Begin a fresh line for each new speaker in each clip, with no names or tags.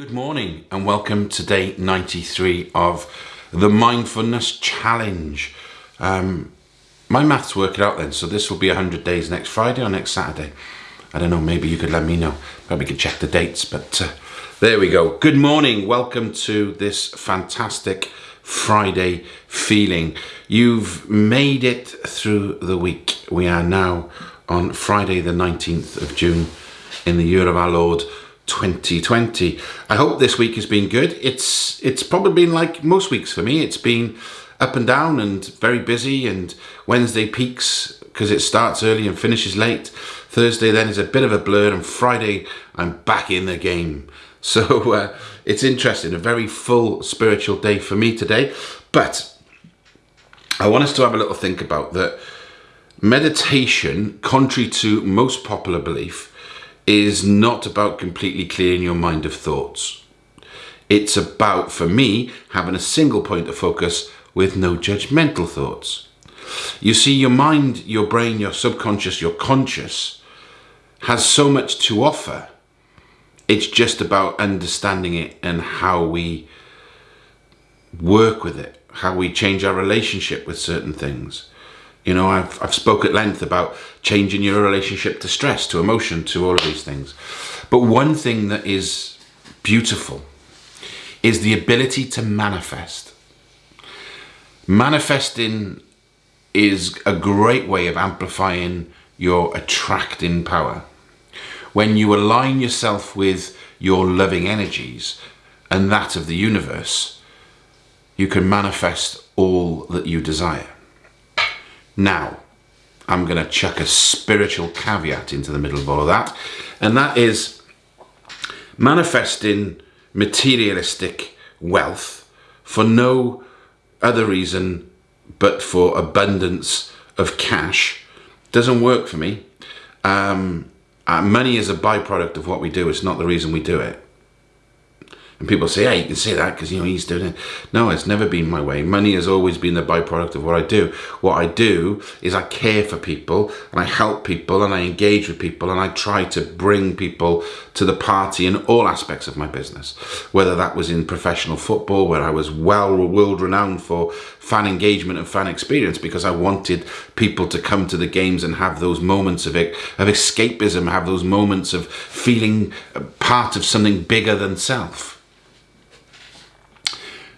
Good morning and welcome to day 93 of the Mindfulness Challenge. Um, my maths work it out then, so this will be 100 days next Friday or next Saturday. I don't know, maybe you could let me know. Maybe could check the dates, but uh, there we go. Good morning, welcome to this fantastic Friday feeling. You've made it through the week. We are now on Friday the 19th of June in the year of our Lord 2020. I hope this week has been good. It's it's probably been like most weeks for me. It's been up and down and very busy and Wednesday peaks because it starts early and finishes late. Thursday then is a bit of a blur and Friday I'm back in the game. So uh, it's interesting, a very full spiritual day for me today. But I want us to have a little think about that meditation, contrary to most popular belief, is not about completely clearing your mind of thoughts. It's about, for me, having a single point of focus with no judgmental thoughts. You see, your mind, your brain, your subconscious, your conscious has so much to offer. It's just about understanding it and how we work with it, how we change our relationship with certain things. You know, I've, I've spoke at length about changing your relationship to stress, to emotion, to all of these things. But one thing that is beautiful is the ability to manifest. Manifesting is a great way of amplifying your attracting power. When you align yourself with your loving energies and that of the universe, you can manifest all that you desire. Now, I'm going to chuck a spiritual caveat into the middle of all of that, and that is manifesting materialistic wealth for no other reason but for abundance of cash doesn't work for me. Um, uh, money is a byproduct of what we do. It's not the reason we do it. And people say, yeah, you can say that because, you know, he's doing it. No, it's never been my way. Money has always been the byproduct of what I do. What I do is I care for people and I help people and I engage with people and I try to bring people to the party in all aspects of my business. Whether that was in professional football, where I was well world renowned for fan engagement and fan experience because I wanted people to come to the games and have those moments of, it, of escapism, have those moments of feeling part of something bigger than self.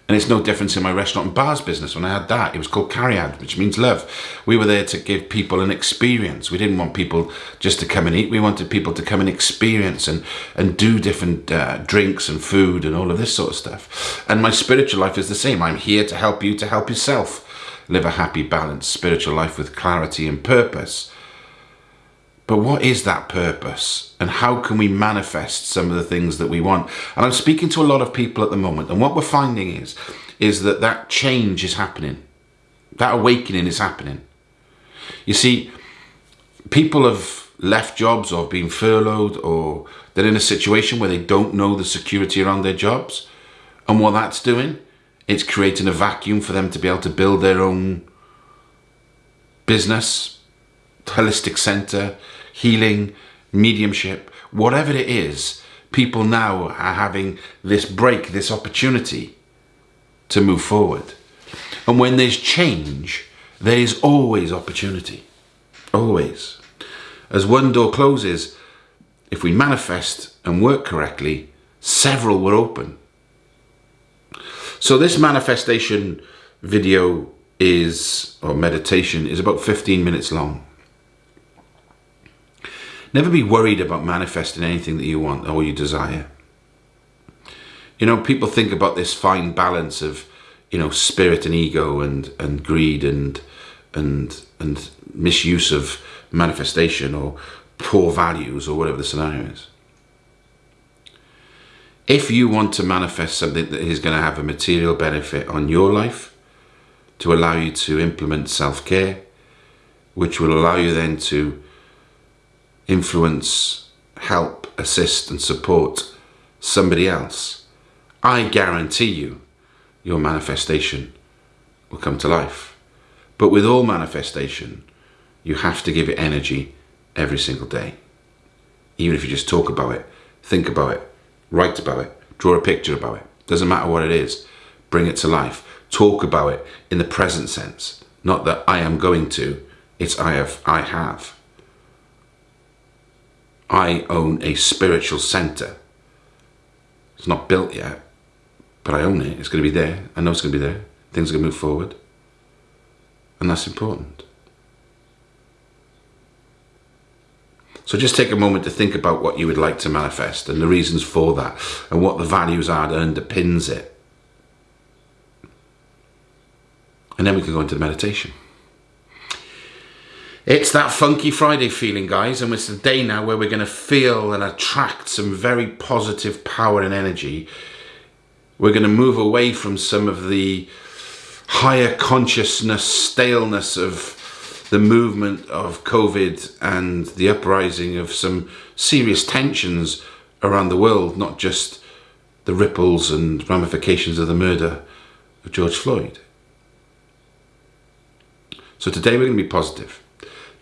And it's no difference in my restaurant and bars business. When I had that, it was called Cariad, which means love. We were there to give people an experience. We didn't want people just to come and eat. We wanted people to come and experience and, and do different uh, drinks and food and all of this sort of stuff. And my spiritual life is the same. I'm here to help you to help yourself live a happy, balanced spiritual life with clarity and purpose. But what is that purpose? And how can we manifest some of the things that we want? And I'm speaking to a lot of people at the moment. And what we're finding is, is that that change is happening. That awakening is happening. You see, people have left jobs or been furloughed or they're in a situation where they don't know the security around their jobs. And what that's doing, it's creating a vacuum for them to be able to build their own business, holistic center, healing, mediumship, whatever it is, people now are having this break, this opportunity to move forward. And when there's change, there is always opportunity. Always. As one door closes, if we manifest and work correctly, several will open. So this manifestation video is, or meditation, is about 15 minutes long. Never be worried about manifesting anything that you want or you desire. You know, people think about this fine balance of, you know, spirit and ego and, and greed and, and, and misuse of manifestation or poor values or whatever the scenario is. If you want to manifest something that is going to have a material benefit on your life, to allow you to implement self-care, which will allow you then to influence, help, assist and support somebody else, I guarantee you your manifestation will come to life. But with all manifestation, you have to give it energy every single day. Even if you just talk about it, think about it, write about it, Draw a picture about it. Doesn't matter what it is. Bring it to life. Talk about it in the present sense. Not that I am going to, it's I have. I have. I own a spiritual center. It's not built yet, but I own it. It's going to be there. I know it's going to be there. Things are going to move forward. And that's important. So just take a moment to think about what you would like to manifest and the reasons for that and what the values are that underpins it. And then we can go into the meditation. It's that Funky Friday feeling, guys, and it's the day now where we're going to feel and attract some very positive power and energy. We're going to move away from some of the higher consciousness, staleness of the movement of COVID and the uprising of some serious tensions around the world, not just the ripples and ramifications of the murder of George Floyd. So today we're going to be positive.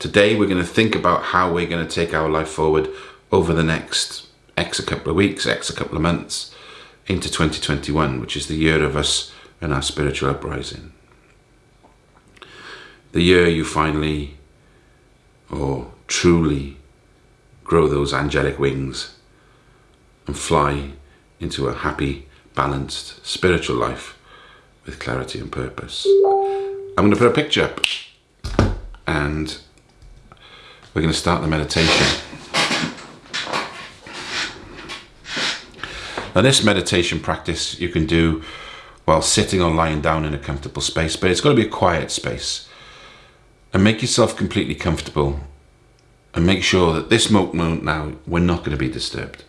Today we're going to think about how we're going to take our life forward over the next X a couple of weeks, X a couple of months into 2021, which is the year of us and our spiritual uprising the year you finally or truly grow those angelic wings and fly into a happy, balanced spiritual life with clarity and purpose. I'm going to put a picture up and we're going to start the meditation. Now this meditation practice you can do while sitting or lying down in a comfortable space, but it's got to be a quiet space and make yourself completely comfortable and make sure that this moment now we're not going to be disturbed.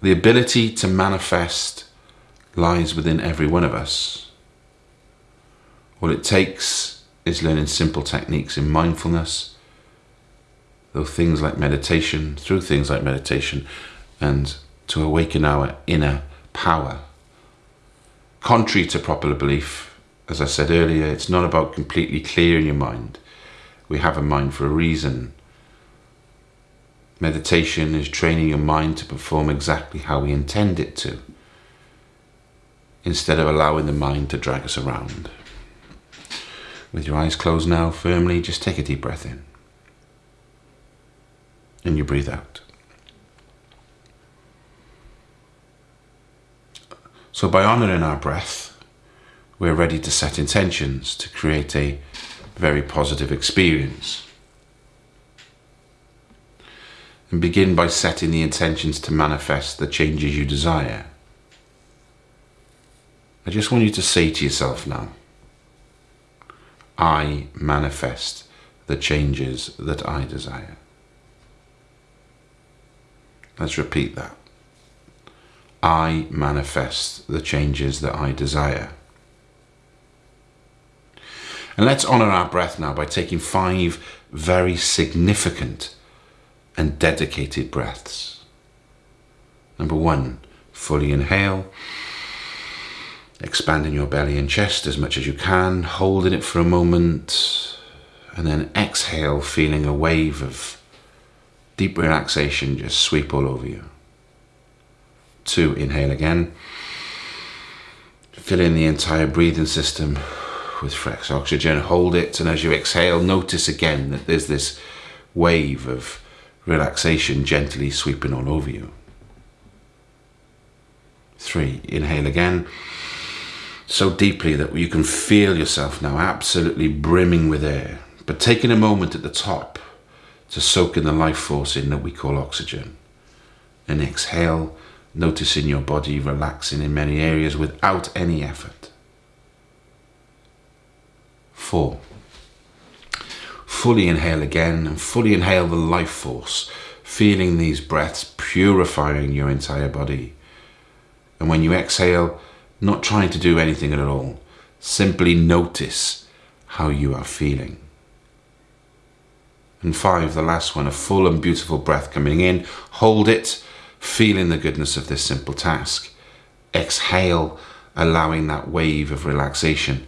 The ability to manifest lies within every one of us. All it takes is learning simple techniques in mindfulness, though things like meditation, through things like meditation, and to awaken our inner power. Contrary to popular belief, as I said earlier, it's not about completely clearing your mind. We have a mind for a reason. Meditation is training your mind to perform exactly how we intend it to, instead of allowing the mind to drag us around. With your eyes closed now, firmly, just take a deep breath in. And you breathe out. So by honouring our breath, we're ready to set intentions to create a very positive experience. And begin by setting the intentions to manifest the changes you desire. I just want you to say to yourself now, I manifest the changes that I desire. Let's repeat that. I manifest the changes that I desire. And let's honor our breath now by taking five very significant and dedicated breaths. Number one, fully inhale, expanding your belly and chest as much as you can, holding it for a moment, and then exhale, feeling a wave of deep relaxation just sweep all over you. Two, inhale again, fill in the entire breathing system with fresh oxygen, hold it, and as you exhale, notice again that there's this wave of relaxation gently sweeping all over you. Three, inhale again, so deeply that you can feel yourself now absolutely brimming with air, but taking a moment at the top to soak in the life force in that we call oxygen. And exhale, noticing your body relaxing in many areas without any effort. Four. Fully inhale again and fully inhale the life force, feeling these breaths purifying your entire body. And when you exhale, not trying to do anything at all, simply notice how you are feeling. And five, the last one, a full and beautiful breath coming in. Hold it, feeling the goodness of this simple task. Exhale, allowing that wave of relaxation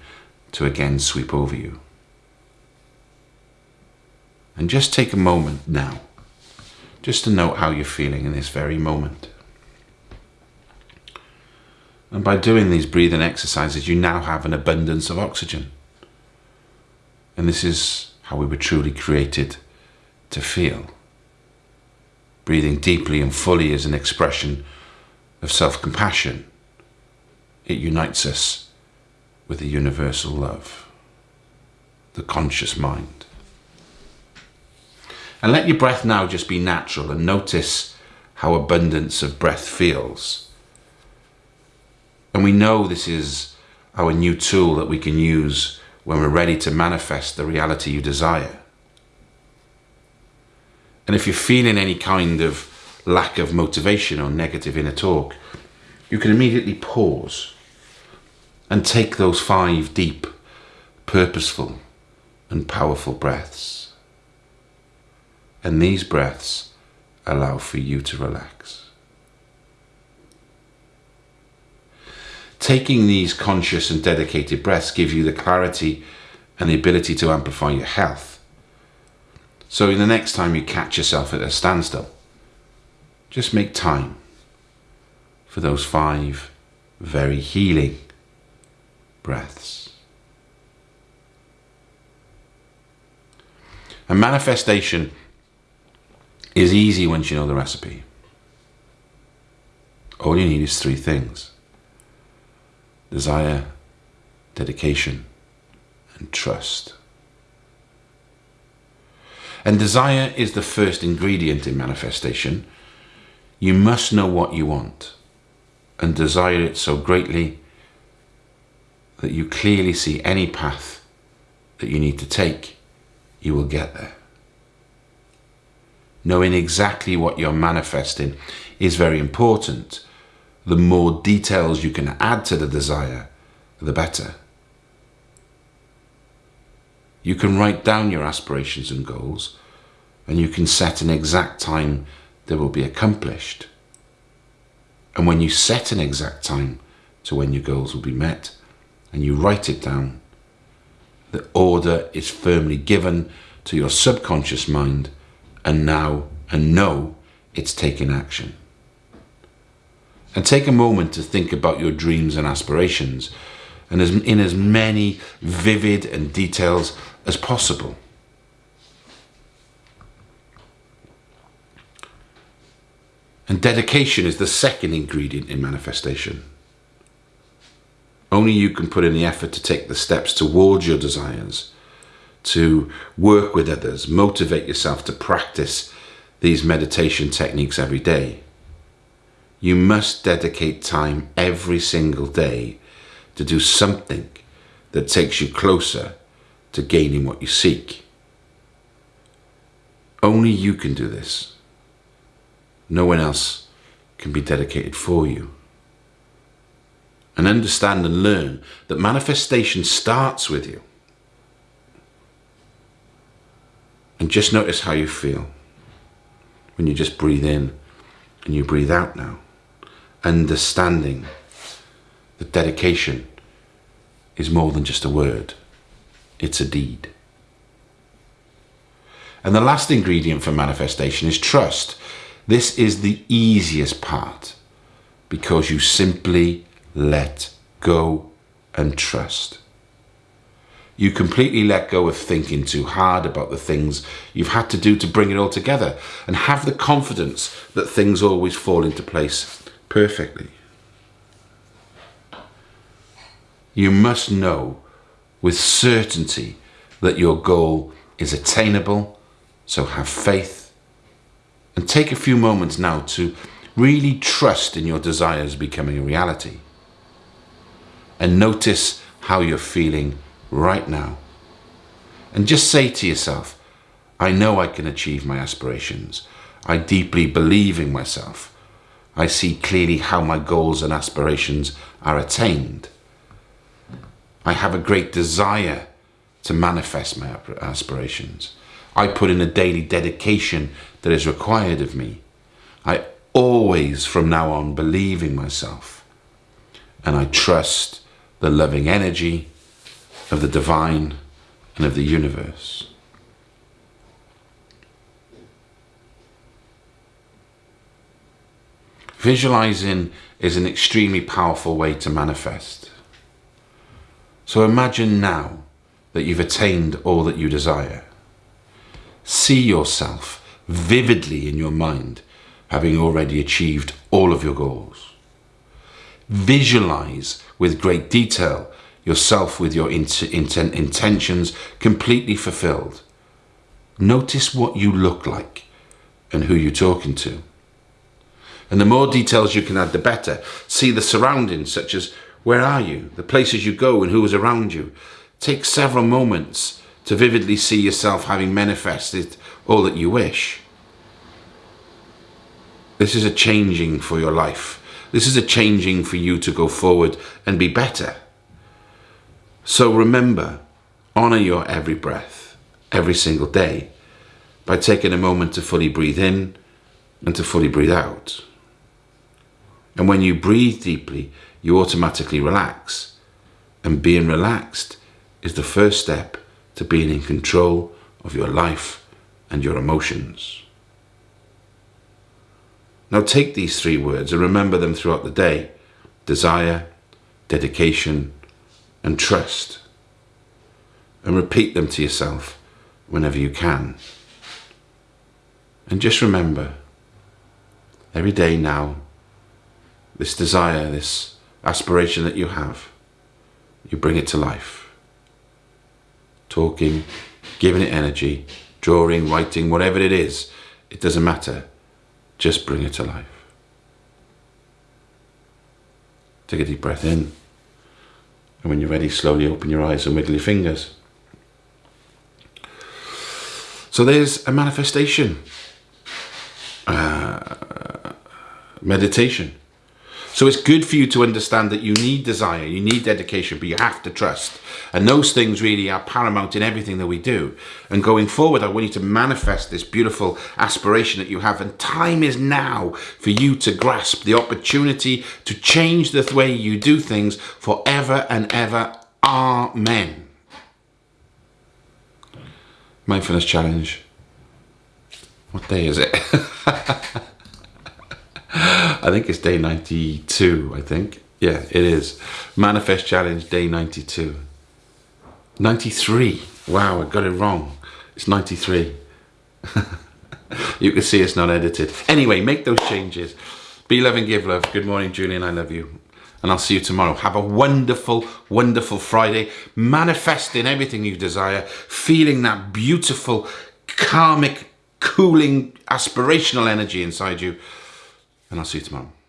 to again sweep over you. And just take a moment now just to note how you're feeling in this very moment. And by doing these breathing exercises, you now have an abundance of oxygen. And this is how we were truly created to feel. Breathing deeply and fully is an expression of self compassion. It unites us with the universal love, the conscious mind. And let your breath now just be natural and notice how abundance of breath feels. And we know this is our new tool that we can use when we're ready to manifest the reality you desire. And if you're feeling any kind of lack of motivation or negative inner talk, you can immediately pause and take those five deep, purposeful, and powerful breaths. And these breaths allow for you to relax. Taking these conscious and dedicated breaths give you the clarity and the ability to amplify your health. So in the next time you catch yourself at a standstill, just make time for those five very healing breaths. A manifestation is easy once you know the recipe. All you need is three things desire, dedication, and trust. And desire is the first ingredient in manifestation. You must know what you want and desire it so greatly that you clearly see any path that you need to take, you will get there. Knowing exactly what you're manifesting is very important. The more details you can add to the desire, the better. You can write down your aspirations and goals, and you can set an exact time they will be accomplished. And when you set an exact time to when your goals will be met, and you write it down, the order is firmly given to your subconscious mind and now and know it's taking action. And take a moment to think about your dreams and aspirations and as, in as many vivid and details as possible. And dedication is the second ingredient in manifestation. Only you can put in the effort to take the steps towards your desires, to work with others, motivate yourself to practice these meditation techniques every day. You must dedicate time every single day to do something that takes you closer to gaining what you seek. Only you can do this. No one else can be dedicated for you and understand and learn that manifestation starts with you. And just notice how you feel when you just breathe in and you breathe out now. Understanding that dedication is more than just a word, it's a deed. And the last ingredient for manifestation is trust. This is the easiest part because you simply let go and trust. You completely let go of thinking too hard about the things you've had to do to bring it all together and have the confidence that things always fall into place perfectly. You must know with certainty that your goal is attainable, so have faith and take a few moments now to really trust in your desires becoming a reality and notice how you're feeling right now. And just say to yourself, I know I can achieve my aspirations. I deeply believe in myself. I see clearly how my goals and aspirations are attained. I have a great desire to manifest my aspirations. I put in a daily dedication that is required of me. I always, from now on, believe in myself. And I trust the loving energy of the divine and of the universe. Visualizing is an extremely powerful way to manifest. So imagine now that you've attained all that you desire. See yourself vividly in your mind having already achieved all of your goals. Visualize with great detail yourself with your int intent intentions completely fulfilled. Notice what you look like and who you're talking to. And the more details you can add, the better. See the surroundings, such as where are you, the places you go and who is around you. Take several moments to vividly see yourself having manifested all that you wish. This is a changing for your life. This is a changing for you to go forward and be better. So remember, honor your every breath, every single day, by taking a moment to fully breathe in and to fully breathe out. And when you breathe deeply, you automatically relax. And being relaxed is the first step to being in control of your life and your emotions. Now take these three words and remember them throughout the day. Desire, dedication, and trust. And repeat them to yourself whenever you can. And just remember, every day now, this desire, this aspiration that you have, you bring it to life. Talking, giving it energy, drawing, writing, whatever it is, it doesn't matter. Just bring it to life. Take a deep breath in. And when you're ready, slowly open your eyes and wiggle your fingers. So there's a manifestation, uh, meditation. So it's good for you to understand that you need desire, you need dedication, but you have to trust. And those things really are paramount in everything that we do. And going forward, I want you to manifest this beautiful aspiration that you have. And time is now for you to grasp the opportunity to change the way you do things forever and ever. Amen. Mindfulness Challenge. What day is it? I think it's day 92, I think. Yeah, it is. Manifest Challenge day 92. 93. Wow, I got it wrong. It's 93. you can see it's not edited. Anyway, make those changes. Be love and give love. Good morning, Julian. I love you. And I'll see you tomorrow. Have a wonderful, wonderful Friday. Manifesting everything you desire. Feeling that beautiful, karmic, cooling, aspirational energy inside you and I'll see you tomorrow.